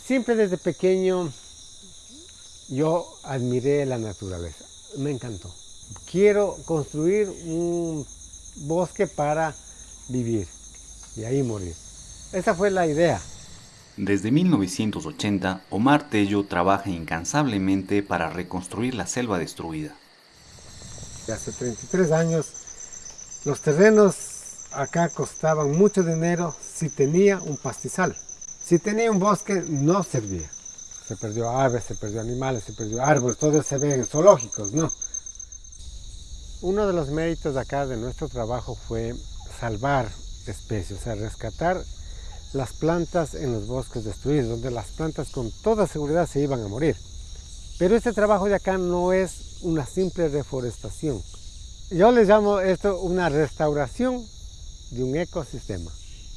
Siempre desde pequeño yo admiré la naturaleza, me encantó. Quiero construir un bosque para vivir y ahí morir. Esa fue la idea. Desde 1980, Omar Tello trabaja incansablemente para reconstruir la selva destruida. Hace 33 años, los terrenos acá costaban mucho dinero si tenía un pastizal. Si tenía un bosque, no servía. Se perdió aves, se perdió animales, se perdió árboles, todo se ve en zoológicos, ¿no? Uno de los méritos acá de nuestro trabajo fue salvar especies, o sea, rescatar las plantas en los bosques destruidos, donde las plantas con toda seguridad se iban a morir. Pero este trabajo de acá no es una simple reforestación. Yo le llamo esto una restauración de un ecosistema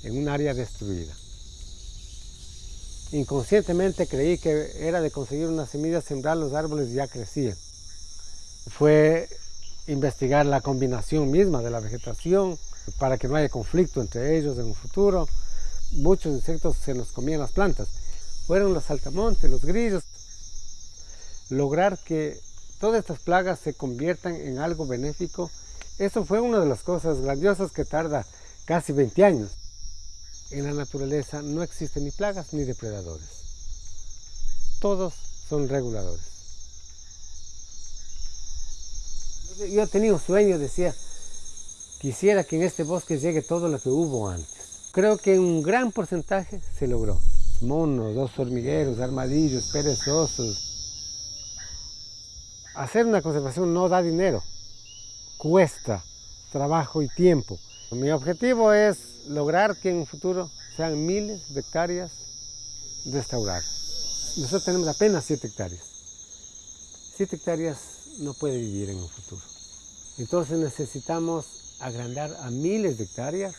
en un área destruida. Inconscientemente creí que era de conseguir una semilla, sembrar los árboles y ya crecían. Fue investigar la combinación misma de la vegetación para que no haya conflicto entre ellos en un futuro muchos insectos se nos comían las plantas. Fueron los saltamontes, los grillos. Lograr que todas estas plagas se conviertan en algo benéfico, eso fue una de las cosas grandiosas que tarda casi 20 años. En la naturaleza no existen ni plagas ni depredadores. Todos son reguladores. Yo tenía un sueño, decía, quisiera que en este bosque llegue todo lo que hubo antes. Creo que un gran porcentaje se logró. Monos, dos hormigueros, armadillos, perezosos. Hacer una conservación no da dinero, cuesta trabajo y tiempo. Mi objetivo es lograr que en un futuro sean miles de hectáreas restauradas. Nosotros tenemos apenas 7 hectáreas. 7 hectáreas no puede vivir en un futuro. Entonces necesitamos agrandar a miles de hectáreas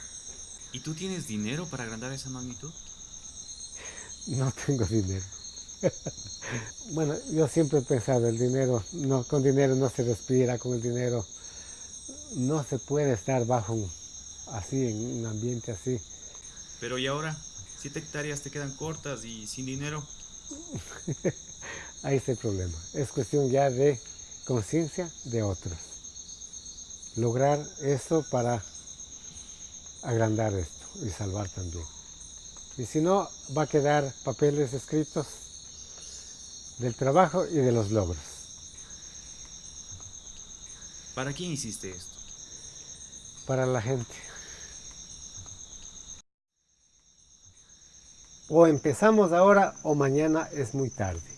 ¿Y tú tienes dinero para agrandar esa magnitud? No tengo dinero. bueno, yo siempre he pensado, el dinero, no, con dinero no se respira, con el dinero no se puede estar bajo así, en un ambiente así. Pero ¿y ahora? Siete hectáreas te quedan cortas y sin dinero. Ahí está el problema. Es cuestión ya de conciencia de otros. Lograr eso para agrandar esto y salvar también. Y si no, va a quedar papeles escritos del trabajo y de los logros. ¿Para quién hiciste esto? Para la gente. O empezamos ahora o mañana es muy tarde.